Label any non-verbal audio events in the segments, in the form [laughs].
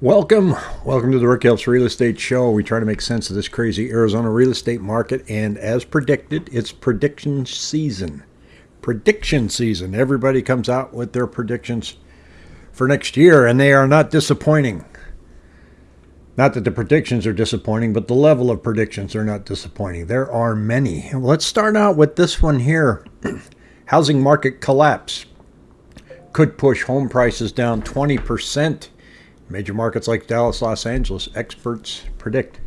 Welcome. Welcome to the Rick Helps Real Estate Show. We try to make sense of this crazy Arizona real estate market. And as predicted, it's prediction season. Prediction season. Everybody comes out with their predictions for next year, and they are not disappointing. Not that the predictions are disappointing, but the level of predictions are not disappointing. There are many. Let's start out with this one here [clears throat] Housing market collapse could push home prices down 20% Major markets like Dallas, Los Angeles, experts predict.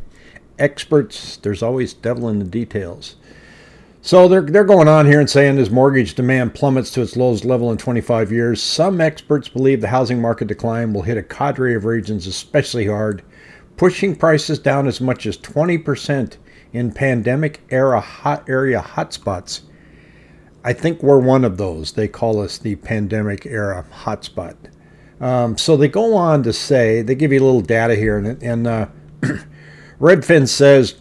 Experts, there's always devil in the details. So they're, they're going on here and saying as mortgage demand plummets to its lowest level in 25 years, some experts believe the housing market decline will hit a cadre of regions especially hard, pushing prices down as much as 20% in pandemic era hot area hotspots. I think we're one of those. They call us the pandemic era hotspot. Um, so they go on to say, they give you a little data here, and, and uh, [clears throat] Redfin says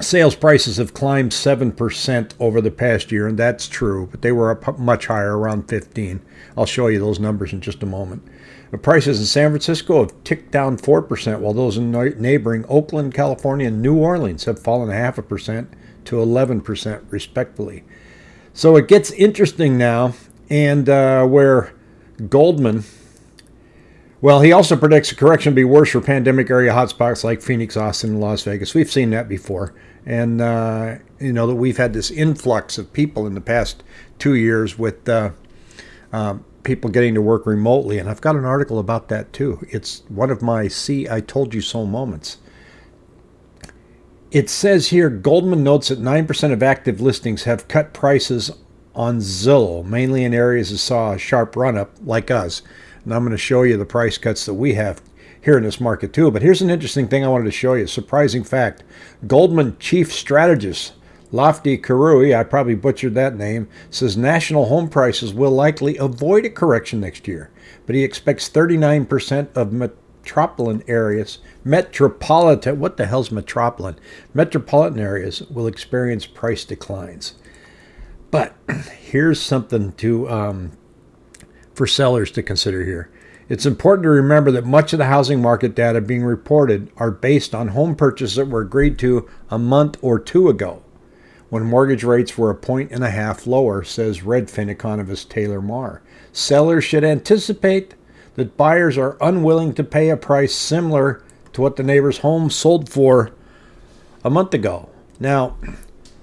sales prices have climbed 7% over the past year, and that's true, but they were up much higher, around 15. I'll show you those numbers in just a moment. The prices in San Francisco have ticked down 4%, while those in neighboring Oakland, California, and New Orleans have fallen a half a percent to 11%, respectively. So it gets interesting now, and uh, where Goldman, well, he also predicts a correction will be worse for pandemic area hotspots like Phoenix, Austin, and Las Vegas. We've seen that before. And, uh, you know, that we've had this influx of people in the past two years with uh, uh, people getting to work remotely. And I've got an article about that too. It's one of my see, I told you so moments. It says here Goldman notes that 9% of active listings have cut prices on Zillow, mainly in areas that saw a sharp run up, like us. And I'm going to show you the price cuts that we have here in this market too. But here's an interesting thing I wanted to show you. Surprising fact. Goldman chief strategist Lofty Karoui, I probably butchered that name, says national home prices will likely avoid a correction next year, but he expects 39% of metropolitan areas, metropolitan, what the hell's metropolitan? Metropolitan areas will experience price declines. But [clears throat] here's something to um, for sellers to consider here. It's important to remember that much of the housing market data being reported are based on home purchases that were agreed to a month or two ago, when mortgage rates were a point and a half lower, says Redfin economist Taylor Marr. Sellers should anticipate that buyers are unwilling to pay a price similar to what the neighbor's home sold for a month ago. Now,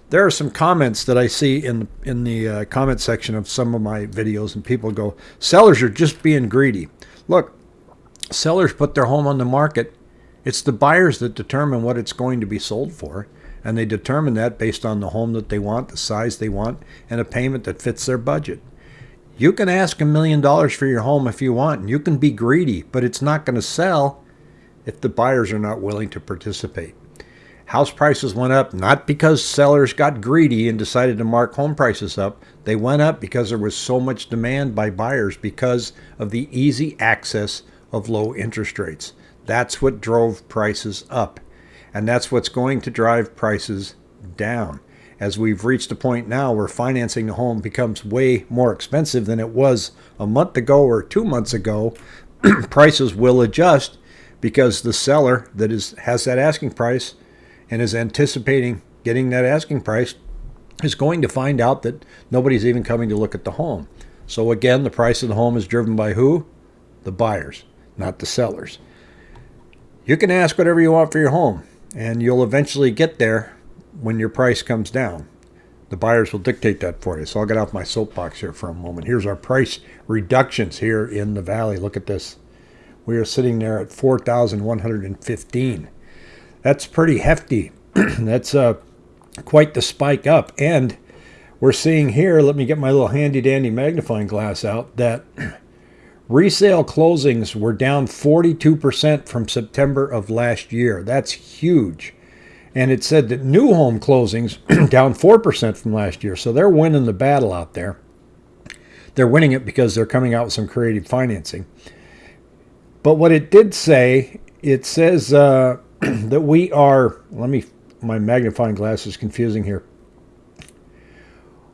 there are some comments that I see in in the uh, comment section of some of my videos, and people go, "Sellers are just being greedy." Look, sellers put their home on the market. It's the buyers that determine what it's going to be sold for, and they determine that based on the home that they want, the size they want, and a payment that fits their budget. You can ask a million dollars for your home if you want, and you can be greedy, but it's not going to sell if the buyers are not willing to participate. House prices went up not because sellers got greedy and decided to mark home prices up. They went up because there was so much demand by buyers because of the easy access of low interest rates. That's what drove prices up. And that's what's going to drive prices down. As we've reached a point now where financing a home becomes way more expensive than it was a month ago or two months ago, [clears throat] prices will adjust because the seller that is has that asking price and is anticipating getting that asking price is going to find out that nobody's even coming to look at the home. So again, the price of the home is driven by who? The buyers, not the sellers. You can ask whatever you want for your home, and you'll eventually get there when your price comes down. The buyers will dictate that for you. So I'll get off my soapbox here for a moment. Here's our price reductions here in the valley. Look at this. We are sitting there at 4,115. That's pretty hefty. [clears throat] That's uh, quite the spike up. And we're seeing here, let me get my little handy dandy magnifying glass out, that [clears throat] resale closings were down 42% from September of last year. That's huge. And it said that new home closings [clears throat] down 4% from last year. So they're winning the battle out there. They're winning it because they're coming out with some creative financing. But what it did say, it says uh, [clears throat] that we are, let me, my magnifying glass is confusing here.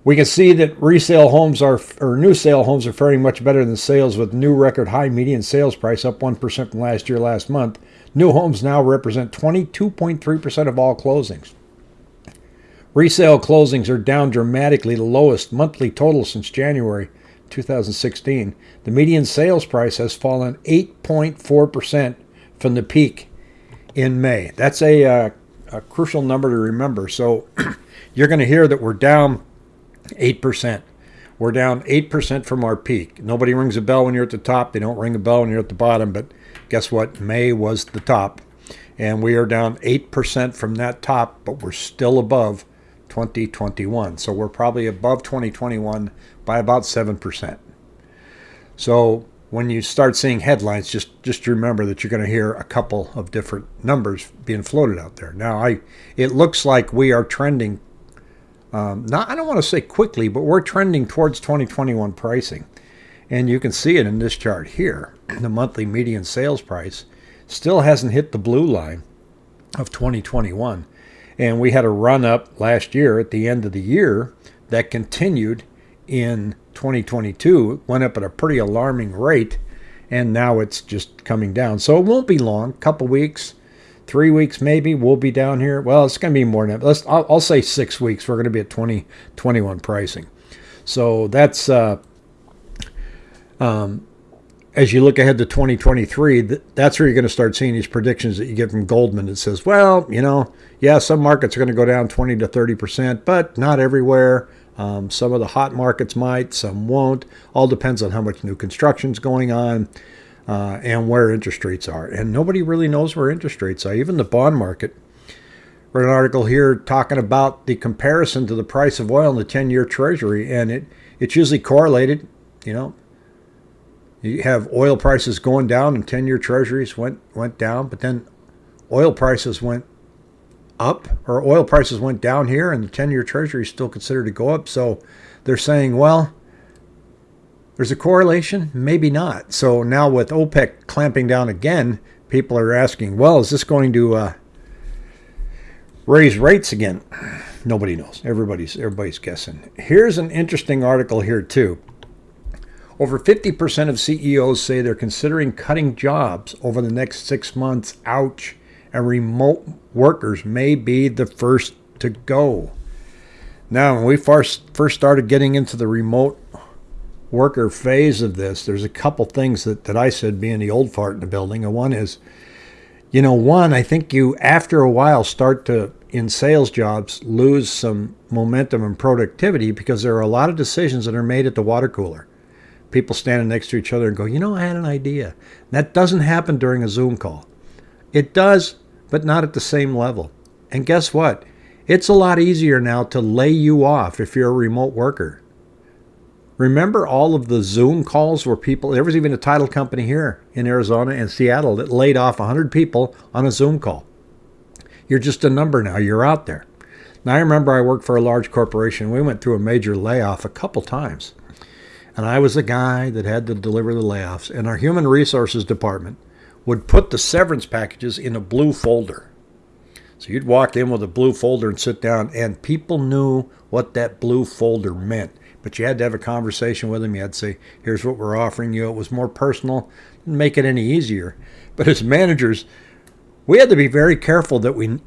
We can see that resale homes are, or new sale homes are faring much better than sales with new record high median sales price up 1% from last year last month. New homes now represent 22.3% of all closings. Resale closings are down dramatically, the lowest monthly total since January 2016. The median sales price has fallen 8.4% from the peak in May. That's a, uh, a crucial number to remember. So [clears throat] you're going to hear that we're down 8%. We're down 8% from our peak. Nobody rings a bell when you're at the top. They don't ring a bell when you're at the bottom. But guess what? May was the top. And we are down 8% from that top, but we're still above 2021. So we're probably above 2021 by about 7%. So when you start seeing headlines, just just remember that you're going to hear a couple of different numbers being floated out there. Now, I it looks like we are trending um, not, I don't want to say quickly, but we're trending towards 2021 pricing. And you can see it in this chart here. [clears throat] The monthly median sales price still hasn't hit the blue line of 2021. And we had a run up last year at the end of the year that continued in 2022. Went up at a pretty alarming rate, and now it's just coming down. So it won't be long, couple weeks, three weeks maybe we'll be down here well it's going to be more than that let's I'll, I'll, say six weeks we're going to be at 2021 pricing so that's uh, um, as you look ahead to 2023 that's where you're going to start seeing these predictions that you get from goldman that says well you know yeah some markets are going to go down 20 to 30 percent but not everywhere um, some of the hot markets might some won't all depends on how much new construction is going on uh, and where interest rates are. And nobody really knows where interest rates are, even the bond market. Read an article here talking about the comparison to the price of oil in the 10 year treasury, and it, it's usually correlated. You know, you have oil prices going down and 10 year treasuries went, went down, but then oil prices went up, or oil prices went down here, and the 10 year treasury is still considered to go up. So they're saying, well, there's a correlation? Maybe not. So now with OPEC clamping down again, people are asking, well, is this going to uh, raise rates again? Nobody knows. Everybody's everybody's guessing. Here's an interesting article here too. Over 50% of CEOs say they're considering cutting jobs over the next six months. Ouch. And remote workers may be the first to go. Now, when we first, first started getting into the remote worker phase of this, there's a couple things that, that I said being the old fart in the building. And one is, you know, one, I think you, after a while, start to, in sales jobs, lose some momentum and productivity because there are a lot of decisions that are made at the water cooler. People standing next to each other and go, you know, I had an idea. That doesn't happen during a Zoom call. It does, but not at the same level. And guess what? It's a lot easier now to lay you off if you're a remote worker Remember all of the Zoom calls where people, there was even a title company here in Arizona and Seattle that laid off 100 people on a Zoom call. You're just a number now, you're out there. Now, I remember I worked for a large corporation. We went through a major layoff a couple times. And I was the guy that had to deliver the layoffs. And our human resources department would put the severance packages in a blue folder. So you'd walk in with a blue folder and sit down, and people knew what that blue folder meant but you had to have a conversation with them. You had to say, here's what we're offering you. It was more personal, didn't make it any easier. But as managers, we had to be very careful that we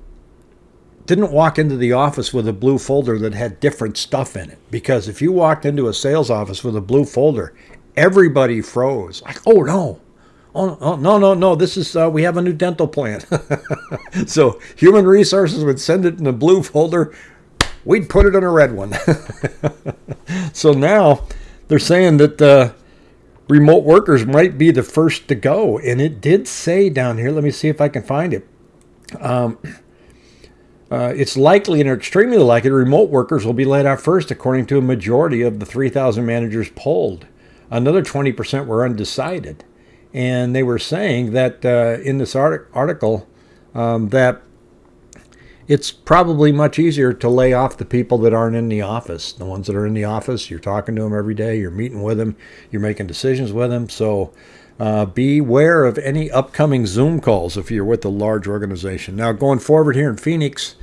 didn't walk into the office with a blue folder that had different stuff in it. Because if you walked into a sales office with a blue folder, everybody froze. Like, oh no, oh, oh no, no, no, this is, uh, we have a new dental plan. [laughs] so human resources would send it in a blue folder we'd put it in a red one. [laughs] so now they're saying that uh, remote workers might be the first to go. And it did say down here, let me see if I can find it. Um, uh, it's likely and extremely likely remote workers will be laid off first, according to a majority of the 3,000 managers polled. Another 20% were undecided. And they were saying that uh, in this art- article um, that it's probably much easier to lay off the people that aren't in the office. The ones that are in the office, you're talking to them every day, you're meeting with them, you're making decisions with them. So uh, beware of any upcoming Zoom calls if you're with a large organization. Now, going forward here in Phoenix,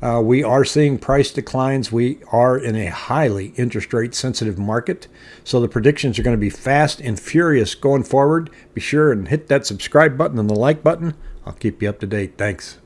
Uh, we are seeing price declines. We are in a highly interest rate sensitive market. So the predictions are going to be fast and furious going forward. Be sure and hit that subscribe button and the like button. I'll keep you up to date. Thanks.